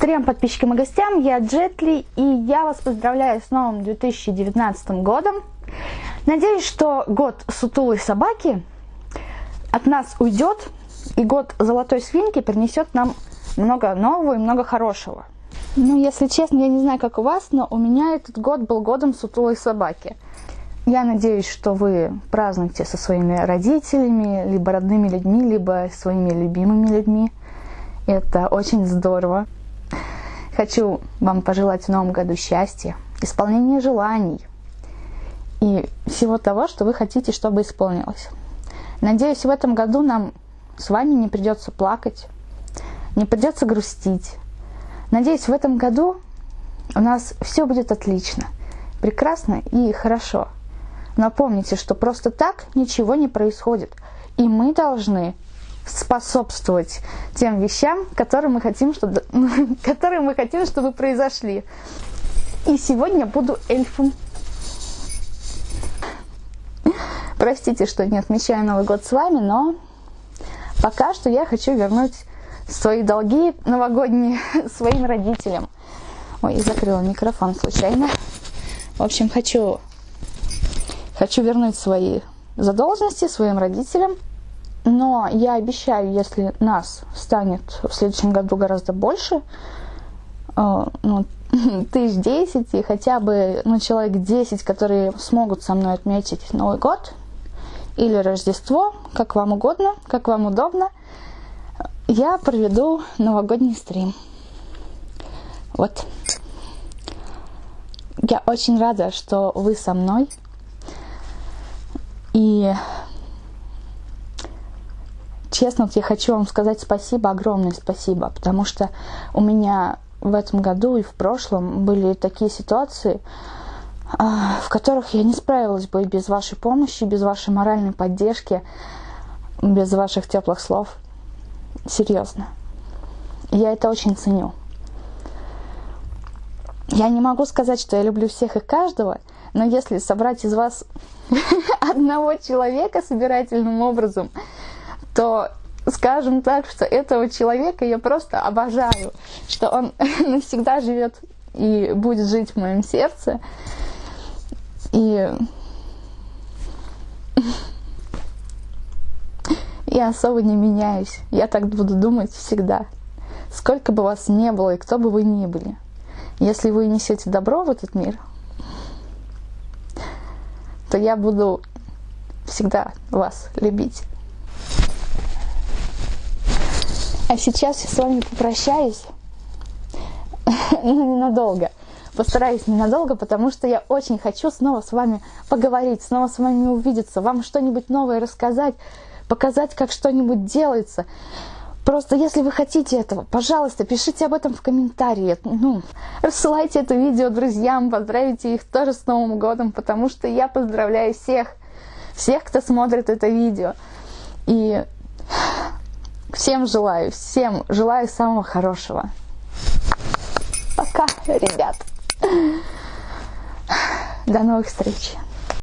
Трем подписчикам и гостям, я Джетли, и я вас поздравляю с новым 2019 годом. Надеюсь, что год сутулой собаки от нас уйдет, и год золотой свинки принесет нам много нового и много хорошего. Ну, если честно, я не знаю, как у вас, но у меня этот год был годом сутулой собаки. Я надеюсь, что вы празднуете со своими родителями, либо родными людьми, либо своими любимыми людьми. Это очень здорово. Хочу вам пожелать в новом году счастья, исполнения желаний и всего того, что вы хотите, чтобы исполнилось. Надеюсь, в этом году нам с вами не придется плакать, не придется грустить. Надеюсь, в этом году у нас все будет отлично, прекрасно и хорошо. Но помните, что просто так ничего не происходит. И мы должны способствовать тем вещам, которые мы хотим, чтобы, которые мы хотим, чтобы произошли. И сегодня буду эльфом. Простите, что не отмечаю Новый год с вами, но пока что я хочу вернуть свои долги новогодние своим родителям. Ой, закрыла микрофон случайно. В общем, хочу, хочу вернуть свои задолженности своим родителям – но я обещаю, если нас станет в следующем году гораздо больше, э, ну, тысяч десять и хотя бы ну, человек десять, которые смогут со мной отметить Новый год или Рождество, как вам угодно, как вам удобно, я проведу новогодний стрим. Вот. Я очень рада, что вы со мной. И честно, вот я хочу вам сказать спасибо, огромное спасибо, потому что у меня в этом году и в прошлом были такие ситуации, а, в которых я не справилась бы без вашей помощи, без вашей моральной поддержки, без ваших теплых слов. Серьезно. Я это очень ценю. Я не могу сказать, что я люблю всех и каждого, но если собрать из вас одного человека собирательным образом, то скажем так, что этого человека я просто обожаю, что он навсегда живет и будет жить в моем сердце. И я особо не меняюсь. Я так буду думать всегда. Сколько бы вас не было и кто бы вы ни были. Если вы несете добро в этот мир, то я буду всегда вас любить. А сейчас я с вами попрощаюсь. Ну, ненадолго. Постараюсь ненадолго, потому что я очень хочу снова с вами поговорить, снова с вами увидеться, вам что-нибудь новое рассказать, показать, как что-нибудь делается. Просто если вы хотите этого, пожалуйста, пишите об этом в комментарии. Ну, рассылайте это видео друзьям, поздравите их тоже с Новым годом, потому что я поздравляю всех, всех, кто смотрит это видео. И Всем желаю, всем желаю самого хорошего. Пока, ребят. До новых встреч.